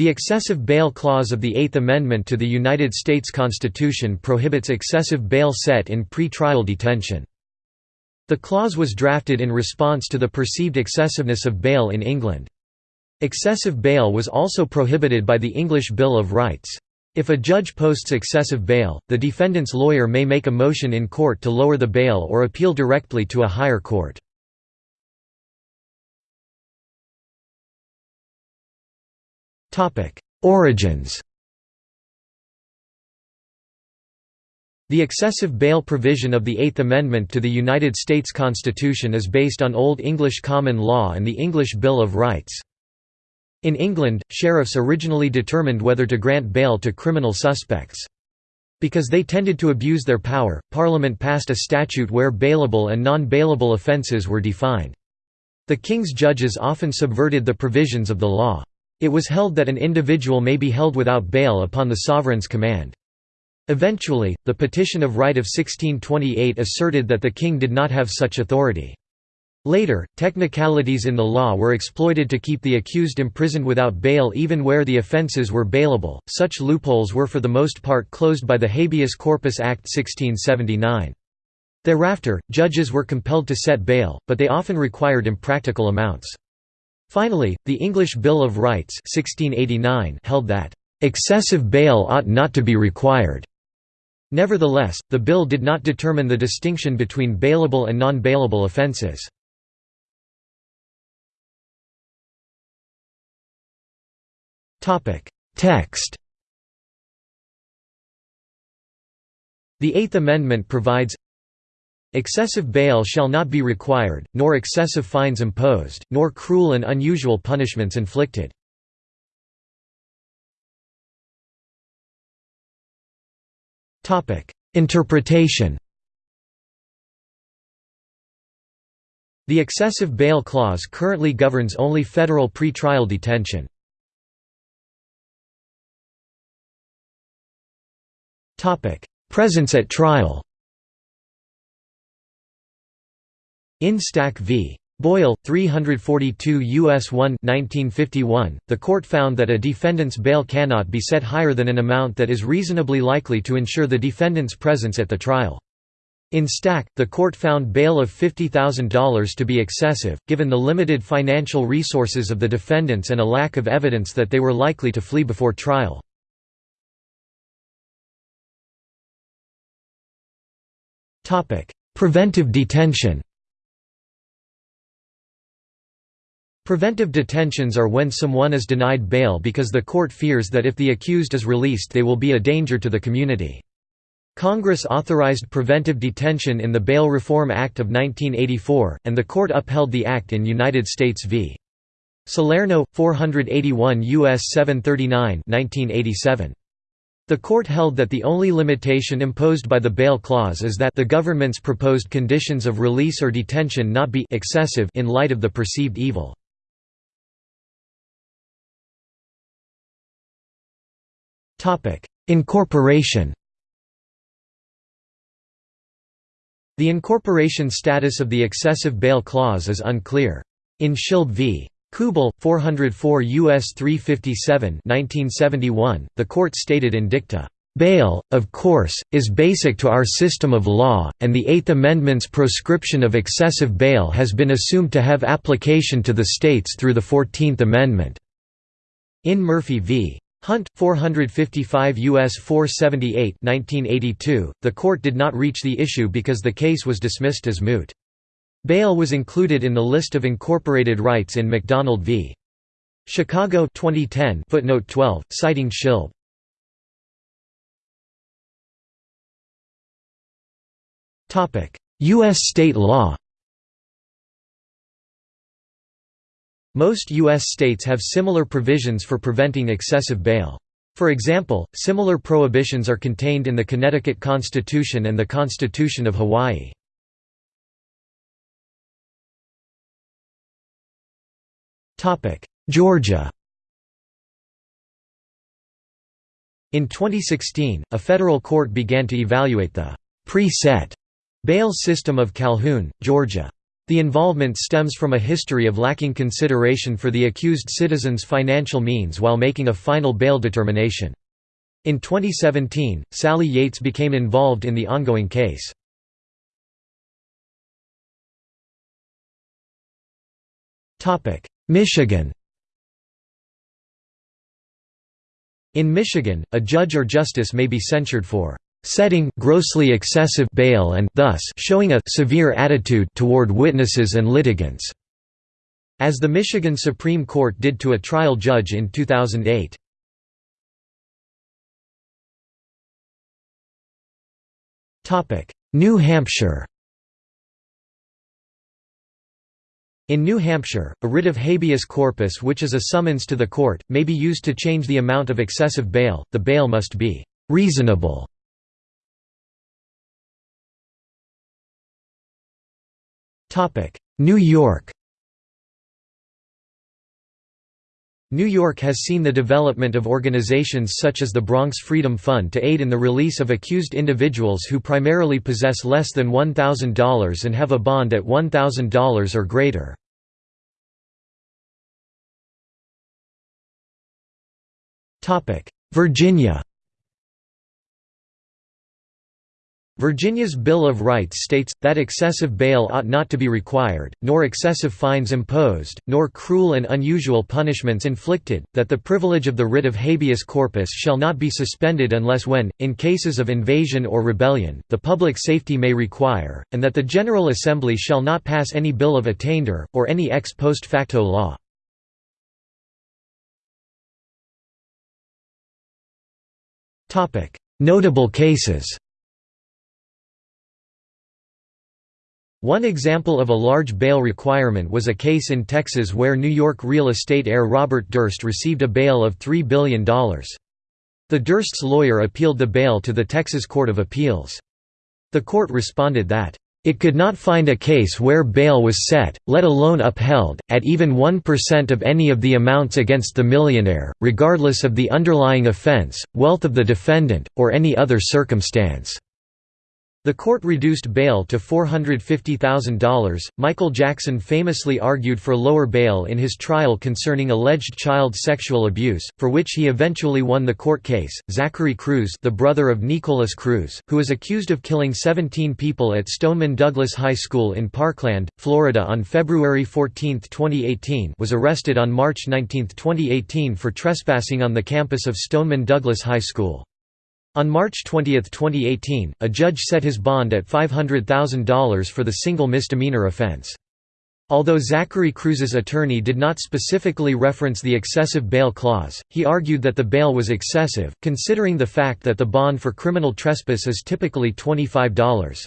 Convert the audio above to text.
The excessive bail clause of the Eighth Amendment to the United States Constitution prohibits excessive bail set in pre-trial detention. The clause was drafted in response to the perceived excessiveness of bail in England. Excessive bail was also prohibited by the English Bill of Rights. If a judge posts excessive bail, the defendant's lawyer may make a motion in court to lower the bail or appeal directly to a higher court. Origins The excessive bail provision of the Eighth Amendment to the United States Constitution is based on Old English common law and the English Bill of Rights. In England, sheriffs originally determined whether to grant bail to criminal suspects. Because they tended to abuse their power, Parliament passed a statute where bailable and non-bailable offences were defined. The King's judges often subverted the provisions of the law. It was held that an individual may be held without bail upon the sovereign's command. Eventually, the Petition of Right of 1628 asserted that the king did not have such authority. Later, technicalities in the law were exploited to keep the accused imprisoned without bail even where the offences were bailable. Such loopholes were for the most part closed by the Habeas Corpus Act 1679. Thereafter, judges were compelled to set bail, but they often required impractical amounts. Finally, the English Bill of Rights 1689 held that, "...excessive bail ought not to be required." Nevertheless, the bill did not determine the distinction between bailable and non-bailable offences. Text The Eighth Amendment provides Excessive bail shall not be required, nor excessive fines imposed, nor cruel and unusual punishments inflicted. Interpretation The excessive bail clause currently governs only federal pre-trial detention. Presence at trial In Stack v. Boyle, 342 U.S. 1 1951, the court found that a defendant's bail cannot be set higher than an amount that is reasonably likely to ensure the defendant's presence at the trial. In Stack, the court found bail of $50,000 to be excessive, given the limited financial resources of the defendants and a lack of evidence that they were likely to flee before trial. Preventive detention Preventive detentions are when someone is denied bail because the court fears that if the accused is released they will be a danger to the community. Congress authorized preventive detention in the Bail Reform Act of 1984, and the court upheld the act in United States v. Salerno, 481 U.S. 739 1987. The court held that the only limitation imposed by the bail clause is that the government's proposed conditions of release or detention not be excessive in light of the perceived evil. Incorporation The incorporation status of the excessive bail clause is unclear. In Schilb v. Kuebel, 404 U.S. 357 1971, the court stated in dicta, "...bail, of course, is basic to our system of law, and the Eighth Amendment's proscription of excessive bail has been assumed to have application to the states through the Fourteenth Amendment." In Murphy v. Hunt, 455 U.S. 478 1982, the court did not reach the issue because the case was dismissed as moot. Bail was included in the list of incorporated rights in McDonald v. Chicago 2010 footnote 12, citing Schilb. U.S. state law Most U.S. states have similar provisions for preventing excessive bail. For example, similar prohibitions are contained in the Connecticut Constitution and the Constitution of Hawaii. Georgia In 2016, a federal court began to evaluate the pre-set bail system of Calhoun, Georgia. The involvement stems from a history of lacking consideration for the accused citizen's financial means while making a final bail determination. In 2017, Sally Yates became involved in the ongoing case. Michigan In Michigan, a judge or justice may be censured for setting grossly excessive bail and thus showing a severe attitude toward witnesses and litigants, as the Michigan Supreme Court did to a trial judge in 2008. New Hampshire. In New Hampshire, a writ of habeas corpus which is a summons to the court, may be used to change the amount of excessive bail, the bail must be «reasonable» New York New York has seen the development of organizations such as the Bronx Freedom Fund to aid in the release of accused individuals who primarily possess less than $1,000 and have a bond at $1,000 or greater. Virginia Virginia's Bill of Rights states, that excessive bail ought not to be required, nor excessive fines imposed, nor cruel and unusual punishments inflicted, that the privilege of the writ of habeas corpus shall not be suspended unless when, in cases of invasion or rebellion, the public safety may require, and that the General Assembly shall not pass any bill of attainder, or any ex post facto law. Notable cases One example of a large bail requirement was a case in Texas where New York real estate heir Robert Durst received a bail of $3 billion. The Durst's lawyer appealed the bail to the Texas Court of Appeals. The court responded that, "...it could not find a case where bail was set, let alone upheld, at even 1% of any of the amounts against the millionaire, regardless of the underlying offense, wealth of the defendant, or any other circumstance." The court reduced bail to $450,000. Michael Jackson famously argued for lower bail in his trial concerning alleged child sexual abuse, for which he eventually won the court case. Zachary Cruz, the brother of Nikolas Cruz, who is accused of killing 17 people at Stoneman Douglas High School in Parkland, Florida on February 14, 2018, was arrested on March 19, 2018 for trespassing on the campus of Stoneman Douglas High School. On March 20, 2018, a judge set his bond at $500,000 for the single misdemeanor offense. Although Zachary Cruz's attorney did not specifically reference the excessive bail clause, he argued that the bail was excessive, considering the fact that the bond for criminal trespass is typically $25.00.